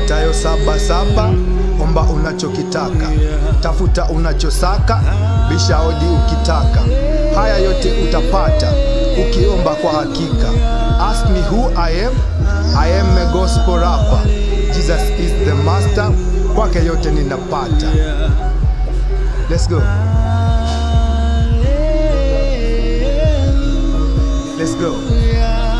saba, omba unachokitaka, tafuta unachosaka, bisha hodi ukitaka. Haya yote utapata ukiomba kwa hakika. Ask me who I am, I am a gospel rapper. Jesus is the master, kwake yote ninapata. Let's go. Let's go.